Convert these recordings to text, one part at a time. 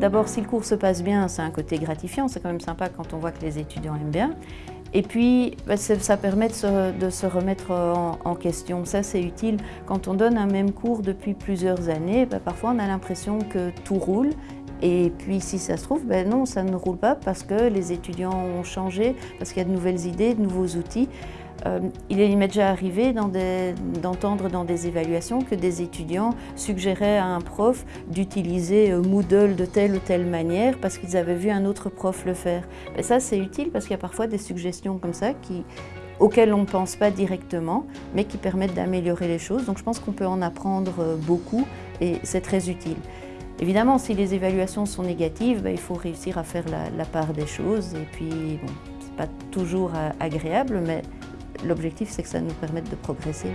D'abord, si le cours se passe bien, c'est un côté gratifiant, c'est quand même sympa quand on voit que les étudiants aiment bien. Et puis, bah, ça permet de se, remettre en, question. Ça, c'est utile. Quand on donne un même cours depuis plusieurs années, bah, parfois on a l'impression que tout roule. Et puis, si ça se trouve, ben non, ça ne roule pas parce que les étudiants ont changé, parce qu'il y a de nouvelles idées, de nouveaux outils. Euh, il m'est déjà arrivé d'entendre dans, des évaluations que des étudiants suggéraient à un prof d'utiliser euh, Moodle de telle ou telle manière parce qu'ils avaient vu un autre prof le faire. Ça, c'est utile parce qu'il y a parfois des suggestions comme ça auxquelles on ne pense pas directement, mais qui permettent d'améliorer les choses. Donc je pense qu'on peut en apprendre euh, beaucoup et c'est très utile. Évidemment, si les évaluations sont négatives, ben, il faut réussir à faire la, la part des choses. Et puis, bon, c'est pas toujours agréable, mais L'objectif, c'est que ça nous permette de progresser.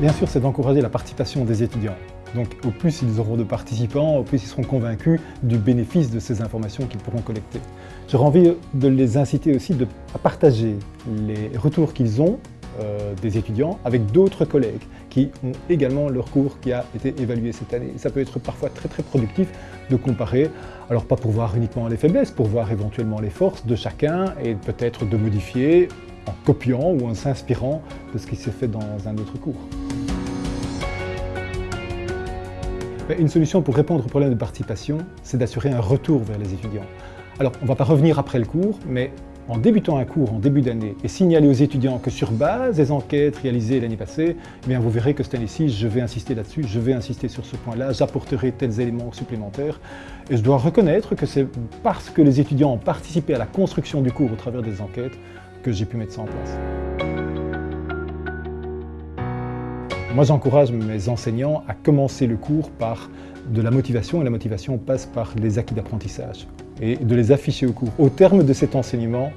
Bien sûr, c'est d'encourager la participation des étudiants. Donc au plus ils auront de participants, au plus ils seront convaincus du bénéfice de ces informations qu'ils pourront collecter. J'aurais envie de les inciter aussi à partager les retours qu'ils ont euh, des étudiants avec d'autres collègues qui ont également leur cours qui a été évalué cette année. ça peut être parfois très très productif de comparer, alors pas pour voir uniquement les faiblesses, pour voir éventuellement les forces de chacun et peut-être de modifier en copiant ou en s'inspirant de ce qui s'est fait dans un autre cours. Une solution pour répondre au problème de participation, c'est d'assurer un retour vers les étudiants. Alors, on ne va pas revenir après le cours, mais en débutant un cours en début d'année et signaler aux étudiants que sur base des enquêtes réalisées l'année passée, eh bien vous verrez que cette année-ci, je vais insister là-dessus, je vais insister sur ce point-là, j'apporterai tels éléments supplémentaires. Et je dois reconnaître que c'est parce que les étudiants ont participé à la construction du cours au travers des enquêtes que j'ai pu mettre ça en place. Moi, j'encourage mes enseignants à commencer le cours par de la motivation, et la motivation passe par les acquis d'apprentissage et de les afficher au cours. Au terme de cet enseignement,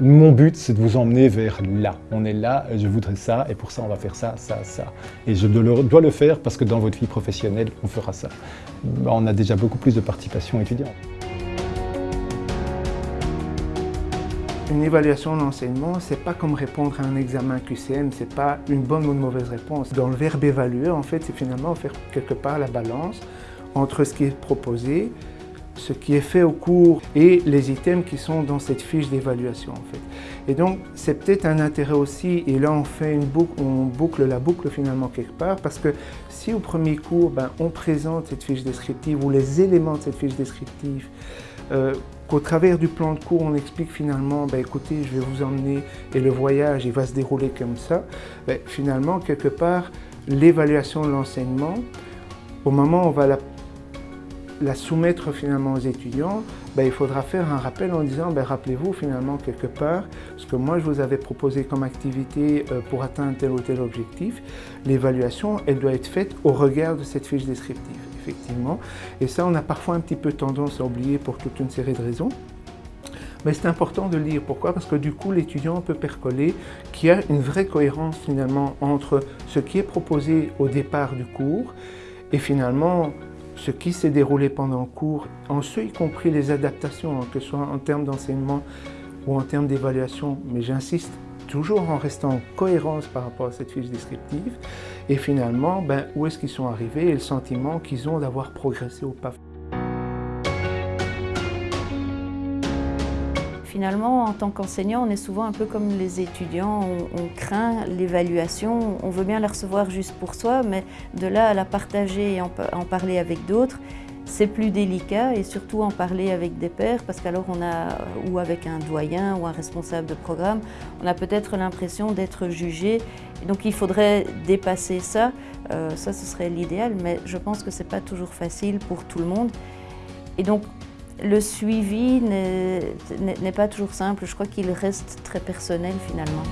mon but, c'est de vous emmener vers là. On est là, je voudrais ça, et pour ça, on va faire ça, ça, ça. Et je dois le faire parce que dans votre vie professionnelle, on fera ça. On a déjà beaucoup plus de participation étudiante. Une évaluation d'enseignement, c'est pas comme répondre à un examen QCM, c'est pas une bonne ou une mauvaise réponse. Dans le verbe évaluer, en fait, c'est finalement faire quelque part la balance entre ce qui est proposé ce qui est fait au cours et les items qui sont dans cette fiche d'évaluation en fait. Et donc c'est peut-être un intérêt aussi, et là on fait une boucle, on boucle la boucle finalement quelque part, parce que si au premier cours ben, on présente cette fiche descriptive ou les éléments de cette fiche descriptive, euh, qu'au travers du plan de cours on explique finalement, ben, écoutez je vais vous emmener et le voyage il va se dérouler comme ça, ben, finalement quelque part l'évaluation de l'enseignement, au moment où on va la la soumettre finalement aux étudiants, ben, il faudra faire un rappel en disant ben, rappelez-vous finalement quelque part ce que moi je vous avais proposé comme activité euh, pour atteindre tel ou tel objectif. L'évaluation, elle doit être faite au regard de cette fiche descriptive, effectivement. Et ça, on a parfois un petit peu tendance à oublier pour toute une série de raisons. Mais c'est important de lire. Pourquoi? Parce que du coup, l'étudiant peut percoler qu'il y a une vraie cohérence finalement entre ce qui est proposé au départ du cours et finalement ce qui s'est déroulé pendant le cours, en ce y compris les adaptations, hein, que ce soit en termes d'enseignement ou en termes d'évaluation, mais j'insiste, toujours en restant en cohérence par rapport à cette fiche descriptive, et finalement, ben, où est-ce qu'ils sont arrivés et le sentiment qu'ils ont d'avoir progressé ou pas. Finalement, en tant qu'enseignant, on est souvent un peu comme les étudiants, on, craint l'évaluation, on veut bien la recevoir juste pour soi, mais de là à la partager et en, parler avec d'autres, c'est plus délicat et surtout en parler avec des pairs parce qu'alors on a, ou avec un doyen ou un responsable de programme, on a peut-être l'impression d'être jugé. Donc il faudrait dépasser ça, euh, ça ce serait l'idéal, mais je pense que ce n'est pas toujours facile pour tout le monde. Et donc le suivi n'est pas toujours simple, je crois qu'il reste très personnel finalement.